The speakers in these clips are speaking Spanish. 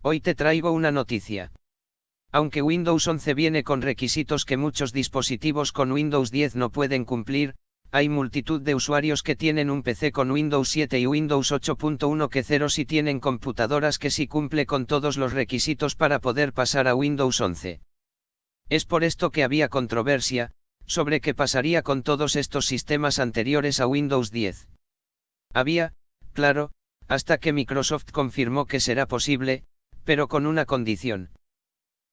Hoy te traigo una noticia. Aunque Windows 11 viene con requisitos que muchos dispositivos con Windows 10 no pueden cumplir, hay multitud de usuarios que tienen un PC con Windows 7 y Windows 8.1 que cero si tienen computadoras que sí cumple con todos los requisitos para poder pasar a Windows 11. Es por esto que había controversia, sobre qué pasaría con todos estos sistemas anteriores a Windows 10. Había, claro, hasta que Microsoft confirmó que será posible, pero con una condición.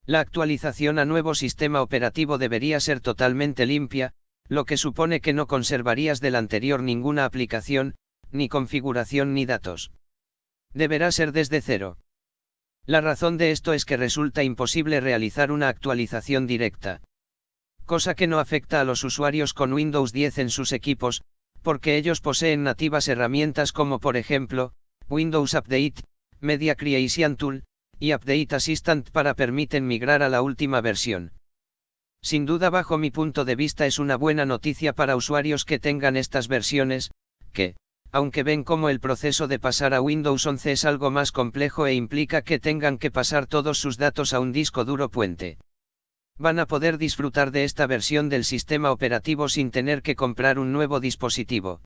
La actualización a nuevo sistema operativo debería ser totalmente limpia, lo que supone que no conservarías del anterior ninguna aplicación, ni configuración ni datos. Deberá ser desde cero. La razón de esto es que resulta imposible realizar una actualización directa. Cosa que no afecta a los usuarios con Windows 10 en sus equipos, porque ellos poseen nativas herramientas como por ejemplo, Windows Update, Media Creation Tool, y Update Assistant para permiten migrar a la última versión. Sin duda bajo mi punto de vista es una buena noticia para usuarios que tengan estas versiones, que, aunque ven como el proceso de pasar a Windows 11 es algo más complejo e implica que tengan que pasar todos sus datos a un disco duro puente. Van a poder disfrutar de esta versión del sistema operativo sin tener que comprar un nuevo dispositivo.